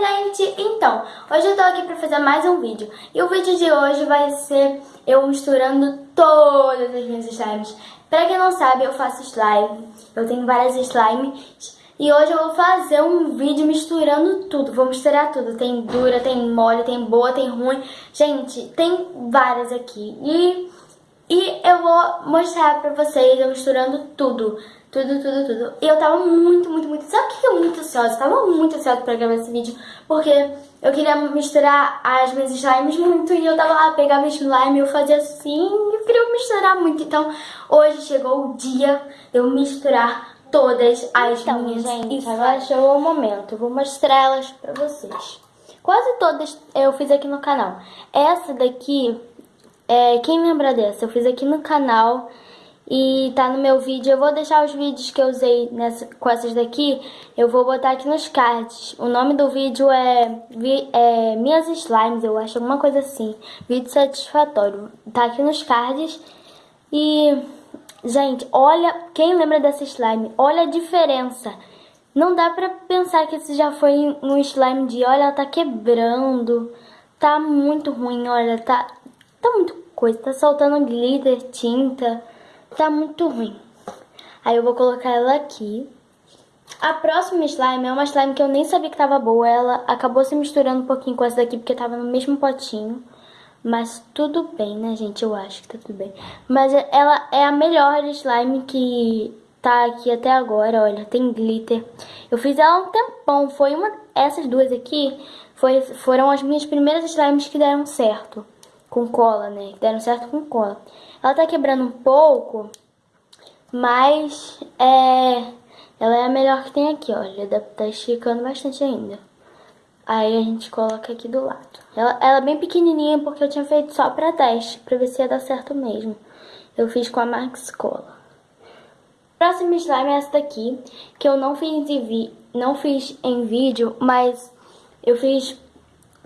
gente! Então, hoje eu tô aqui pra fazer mais um vídeo. E o vídeo de hoje vai ser eu misturando todas as minhas slimes. Pra quem não sabe, eu faço slime. Eu tenho várias slimes. E hoje eu vou fazer um vídeo misturando tudo. Vou misturar tudo. Tem dura, tem mole, tem boa, tem ruim. Gente, tem várias aqui. E, e eu vou mostrar pra vocês eu misturando tudo. Tudo, tudo, tudo. E eu tava muito, muito, muito... Sabe o que eu muito ansiosa? Tava muito ansiosa pra gravar esse vídeo. Porque eu queria misturar as minhas slimes muito. E eu tava lá, pegava slime, eu fazia assim... Eu queria misturar muito. Então, hoje chegou o dia de eu misturar todas as então, minhas gente, agora chegou o momento. Vou mostrar elas pra vocês. Quase todas eu fiz aqui no canal. Essa daqui, é, quem lembra dessa? Eu fiz aqui no canal e tá no meu vídeo. Eu vou deixar os vídeos que eu usei nessa, com essas daqui, eu vou botar aqui nos cards. O nome do vídeo é, é Minhas Slimes, eu acho, alguma coisa assim. Vídeo satisfatório. Tá aqui nos cards. E, gente, olha, quem lembra dessa slime, olha a diferença. Não dá pra pensar que esse já foi um slime de, olha, ela tá quebrando. Tá muito ruim, olha, tá, tá muito coisa. Tá soltando glitter, tinta tá muito ruim. Aí eu vou colocar ela aqui. A próxima slime é uma slime que eu nem sabia que tava boa. Ela acabou se misturando um pouquinho com essa daqui porque tava no mesmo potinho. Mas tudo bem, né, gente? Eu acho que tá tudo bem. Mas ela é a melhor slime que tá aqui até agora, olha. Tem glitter. Eu fiz ela há um tempão. Foi uma... Essas duas aqui foi, foram as minhas primeiras slimes que deram certo. Com cola, né? Deram certo com cola. Ela tá quebrando um pouco, mas é, ela é a melhor que tem aqui, olha. Tá esticando bastante ainda. Aí a gente coloca aqui do lado. Ela, ela é bem pequenininha porque eu tinha feito só pra teste, pra ver se ia dar certo mesmo. Eu fiz com a Max Cola. Próximo slime é essa daqui, que eu não fiz em, vi não fiz em vídeo, mas eu fiz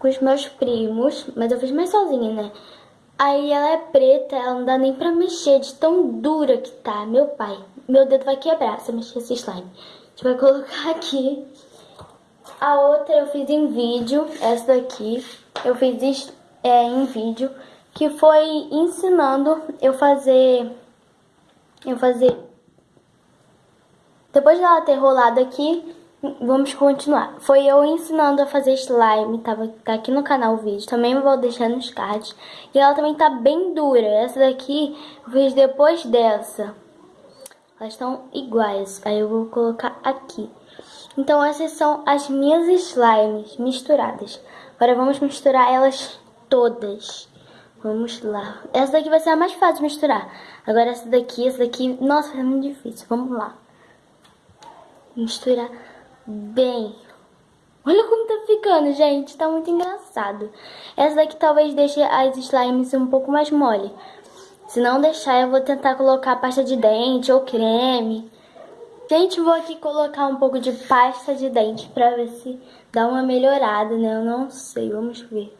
com os meus primos, mas eu fiz mais sozinha, né? Aí ela é preta, ela não dá nem pra mexer, de tão dura que tá. Meu pai, meu dedo vai quebrar se eu mexer esse slime. A gente vai colocar aqui. A outra eu fiz em vídeo, essa daqui. Eu fiz é, em vídeo, que foi ensinando eu fazer... Eu fazer... Depois dela ter rolado aqui, Vamos continuar. Foi eu ensinando a fazer slime, tava, tá aqui no canal o vídeo, também vou deixar nos cards. E ela também tá bem dura, essa daqui eu fiz depois dessa. Elas estão iguais, aí eu vou colocar aqui. Então essas são as minhas slimes misturadas. Agora vamos misturar elas todas. Vamos lá. Essa daqui vai ser a mais fácil de misturar. Agora essa daqui, essa daqui, nossa, é muito difícil. Vamos lá. Misturar bem. Olha como tá ficando, gente. Tá muito engraçado. Essa daqui talvez deixe as slimes um pouco mais mole. Se não deixar, eu vou tentar colocar pasta de dente ou creme. Gente, vou aqui colocar um pouco de pasta de dente pra ver se dá uma melhorada, né? Eu não sei, vamos ver.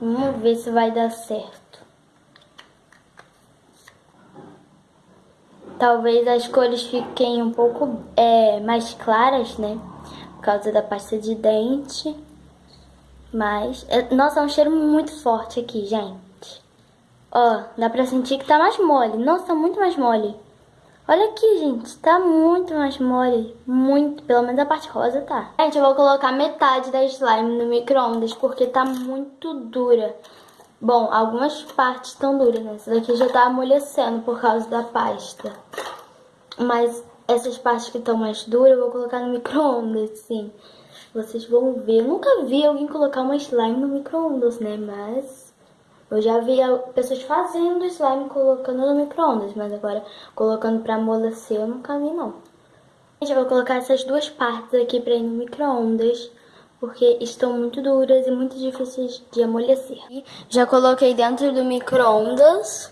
Vamos ver se vai dar certo. Talvez as cores fiquem um pouco é, mais claras, né? Por causa da pasta de dente. Mas, é, nossa, é um cheiro muito forte aqui, gente. Ó, dá pra sentir que tá mais mole. Nossa, muito mais mole. Olha aqui, gente, tá muito mais mole. Muito, pelo menos a parte rosa tá. Gente, eu vou colocar metade da slime no micro-ondas porque tá muito dura. Bom, algumas partes estão duras, né? Essa daqui já tá amolecendo por causa da pasta. Mas essas partes que estão mais duras eu vou colocar no micro-ondas, sim. Vocês vão ver. Eu nunca vi alguém colocar uma slime no micro-ondas, né? Mas eu já vi pessoas fazendo slime colocando no micro-ondas. Mas agora colocando pra amolecer eu nunca vi, não. Gente, eu vou colocar essas duas partes aqui pra ir no micro-ondas porque estão muito duras e muito difíceis de amolecer. Já coloquei dentro do micro-ondas.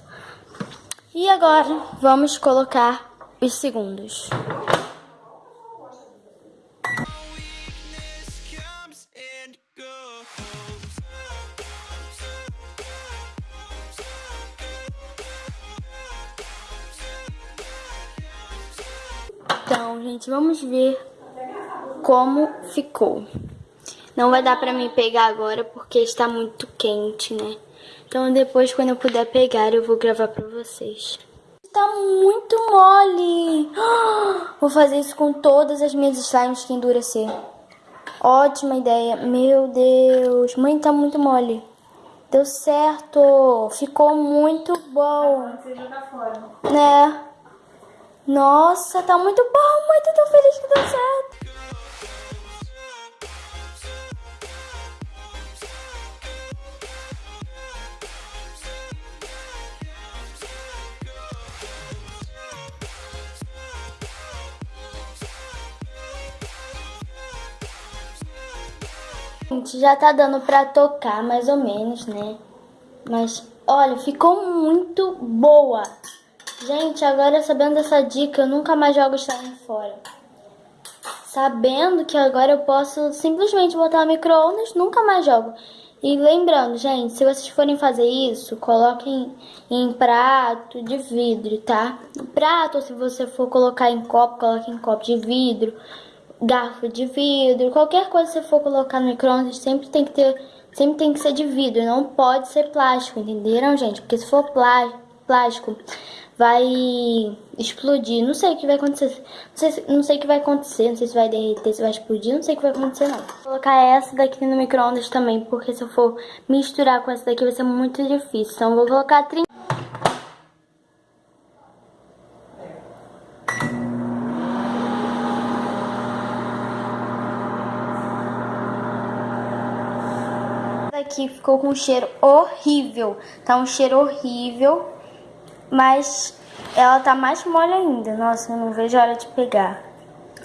E agora vamos colocar os segundos. Então, gente, vamos ver como ficou. Não vai dar pra mim pegar agora porque está muito quente, né? Então depois, quando eu puder pegar, eu vou gravar pra vocês. Tá muito mole! Vou fazer isso com todas as minhas slimes que endurecer. Ótima ideia. Meu Deus. Mãe, tá muito mole. Deu certo. Ficou muito bom. Né? Nossa, tá muito bom. Mãe, tô tão feliz que deu certo. Gente, já tá dando pra tocar mais ou menos, né? Mas, olha, ficou muito boa. Gente, agora sabendo dessa dica, eu nunca mais jogo slime fora. Sabendo que agora eu posso simplesmente botar micro-ondas, nunca mais jogo. E lembrando, gente, se vocês forem fazer isso, coloquem em prato de vidro, tá? Prato, se você for colocar em copo, coloque em copo de vidro garfo de vidro, qualquer coisa que você for colocar no micro-ondas sempre tem que ter, sempre tem que ser de vidro, não pode ser plástico, entenderam, gente? Porque se for plástico, vai explodir, não sei o que vai acontecer, não sei, não sei o que vai acontecer, não sei se vai derreter, se vai explodir, não sei o que vai acontecer não. Vou colocar essa daqui no micro-ondas também, porque se eu for misturar com essa daqui vai ser muito difícil, então vou colocar 30 aqui ficou com um cheiro horrível. Tá um cheiro horrível, mas ela tá mais mole ainda. Nossa, eu não vejo a hora de pegar.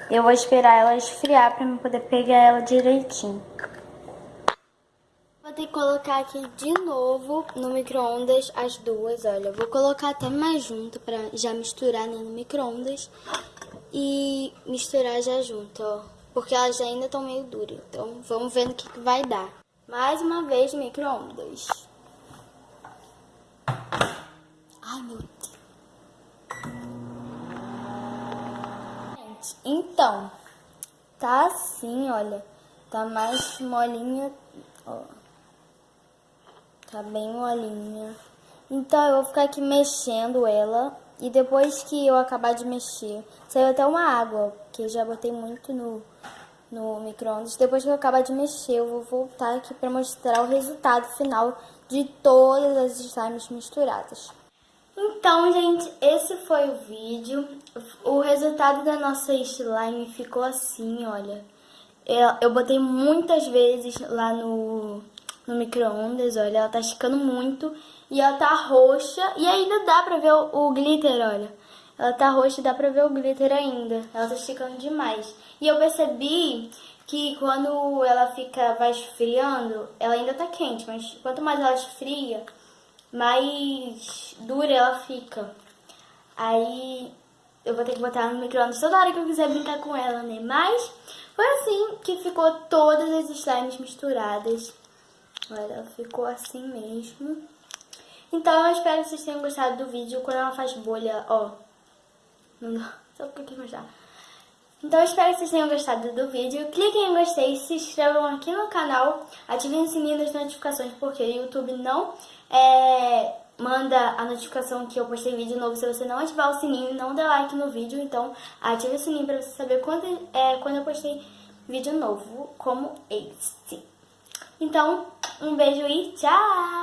Eu vou esperar ela esfriar pra eu poder pegar ela direitinho. Vou ter que colocar aqui de novo no micro-ondas as duas, olha. vou colocar até mais junto pra já misturar né, no micro-ondas e misturar já junto, ó. Porque elas ainda estão meio duras, então vamos ver no que, que vai dar. Mais uma vez micro-ondas. Ai, meu Deus. Gente, então, tá assim, olha. Tá mais molinha, ó. Tá bem molinha. Então, eu vou ficar aqui mexendo ela. E depois que eu acabar de mexer, saiu até uma água, porque já botei muito no, no micro-ondas. Depois que eu acabar de mexer, eu vou voltar aqui para mostrar o resultado final de todas as slimes misturadas. Então, gente, esse foi o vídeo. O resultado da nossa slime ficou assim, olha. Eu, eu botei muitas vezes lá no, no micro-ondas, olha. Ela tá esticando muito e ela tá roxa. E ainda dá pra ver o, o glitter, olha. Ela tá roxa e dá pra ver o glitter ainda. Ela tá esticando demais. E eu percebi que quando ela fica, vai esfriando, ela ainda tá quente, mas quanto mais ela esfria, mais dura ela fica. Aí eu vou ter que botar no micro-ondas toda hora que eu quiser brincar com ela, né? Mas foi assim que ficou todas as slimes misturadas. Olha, ficou assim mesmo. Então eu espero que vocês tenham gostado do vídeo. Quando ela faz bolha, ó, Só porque eu quis mostrar. Então espero que vocês tenham gostado do vídeo. Cliquem em gostei, se inscrevam aqui no canal, ativem o sininho das notificações, porque o YouTube não é, manda a notificação que eu postei vídeo novo se você não ativar o sininho e não der like no vídeo. Então ative o sininho para você saber quando, é, quando eu postei vídeo novo como este. Então, um beijo e tchau!